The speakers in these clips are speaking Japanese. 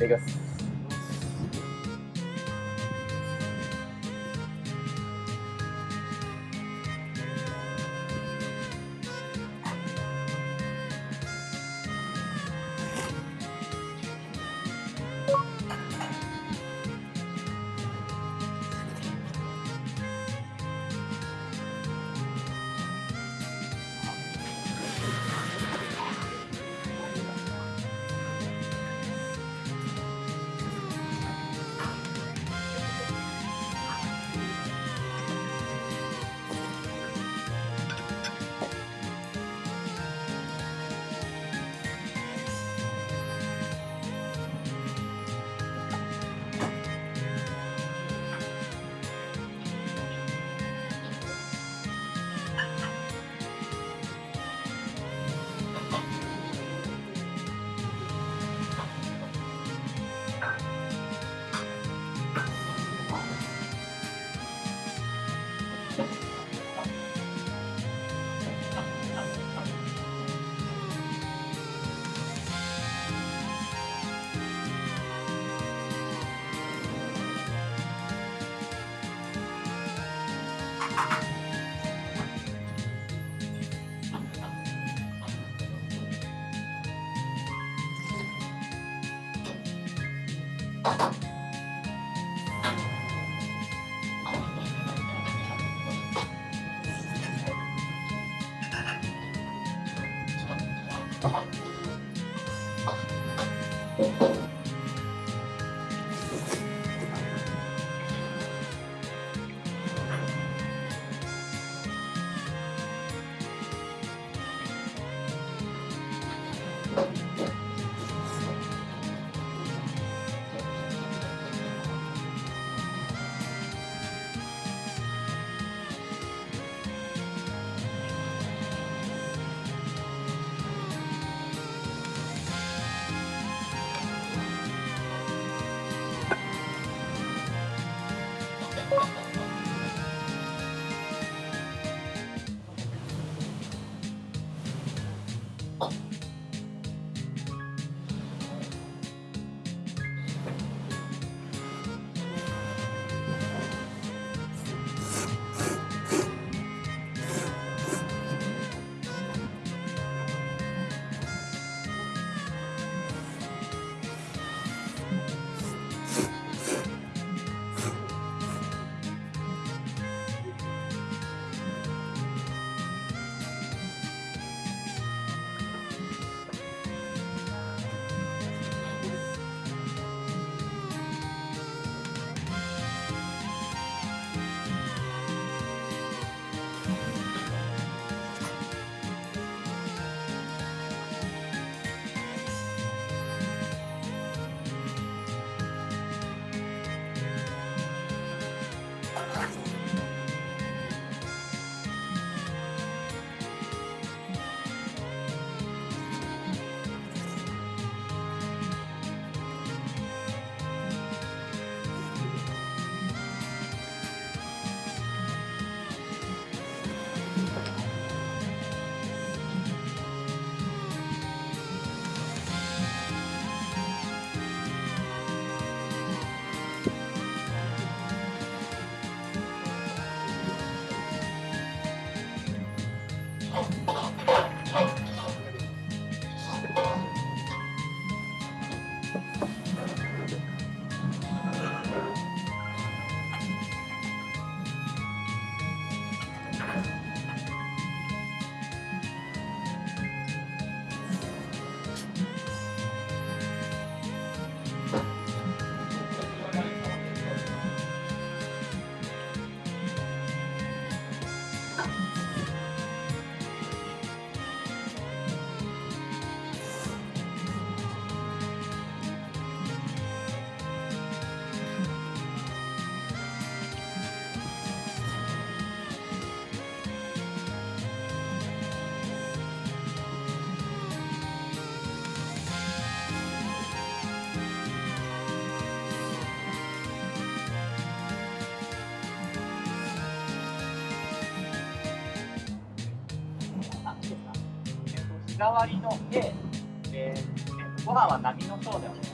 ただき 日替わりの A、えー、ご飯は波の層でお願いします。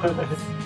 呵 呵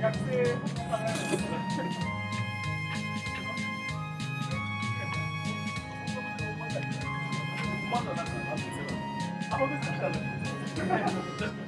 学生まだんあ。本当ですか？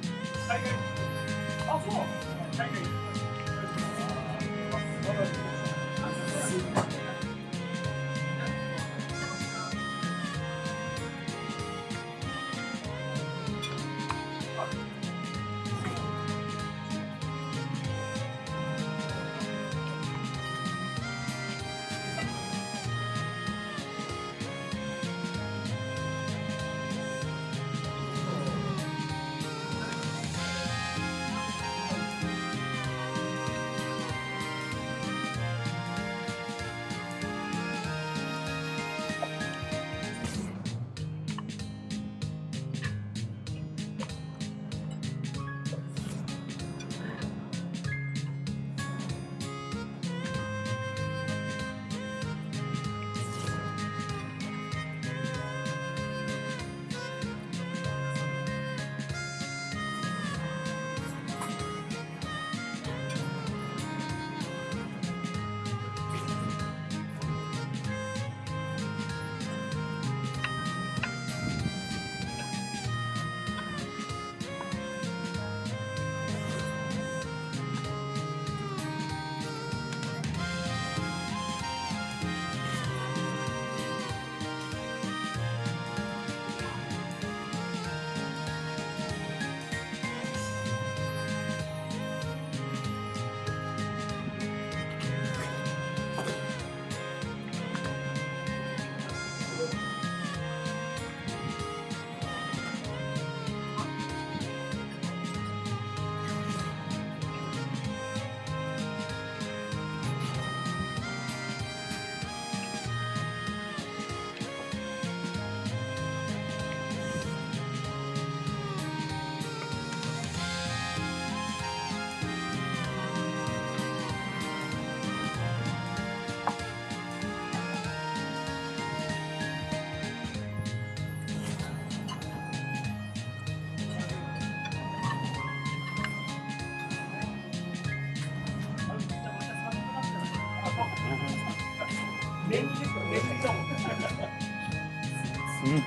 うん。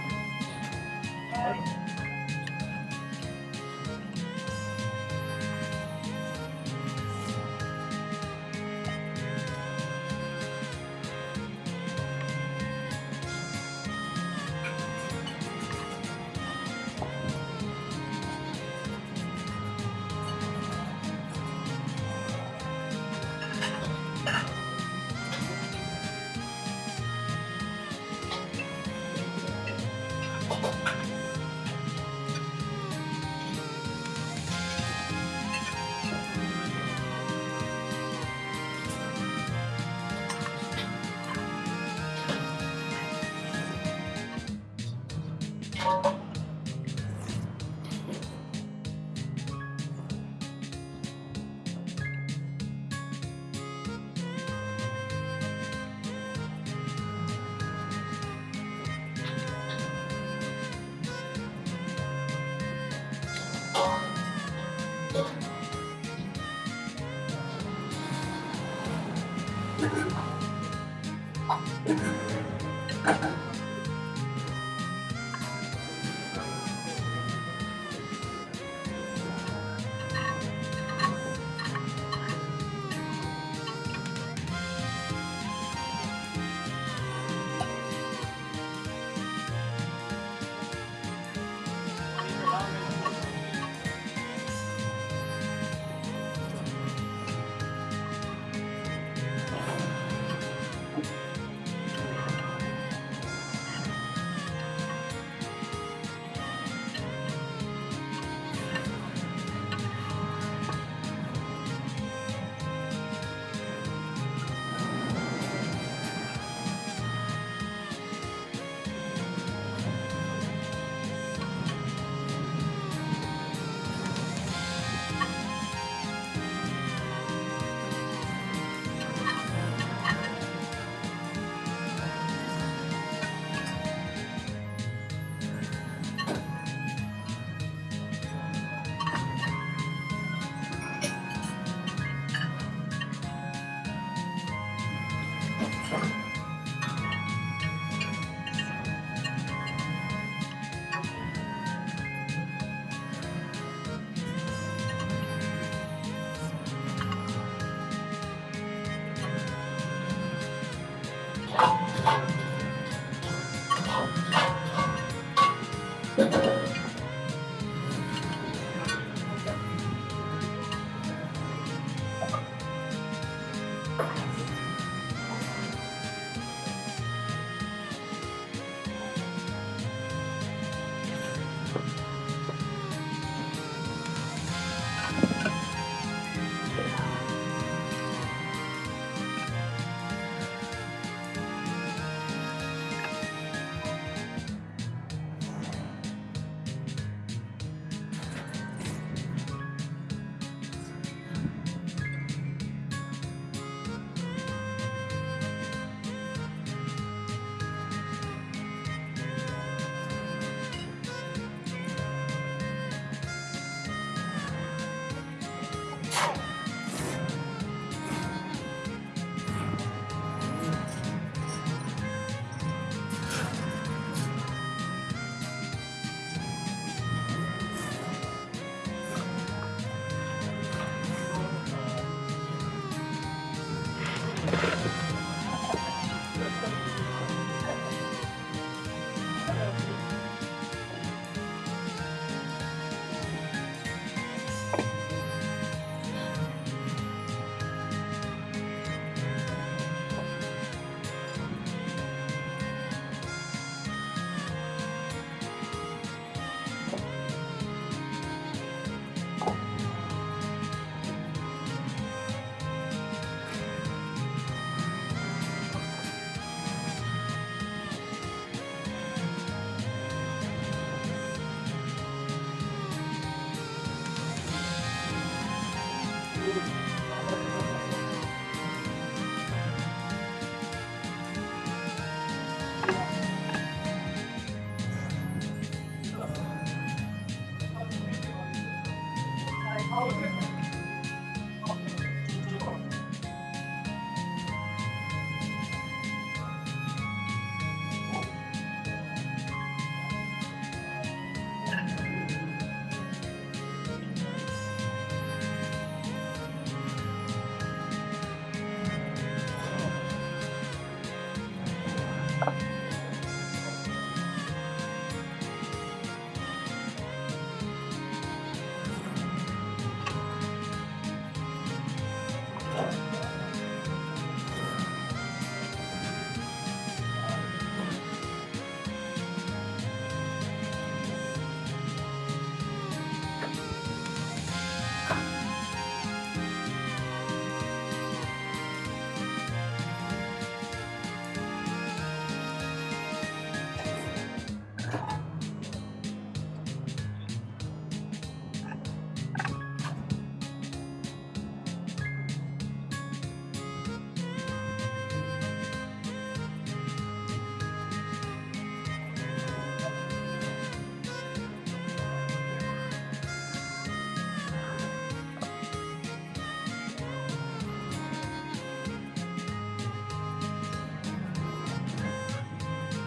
you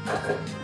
Okay.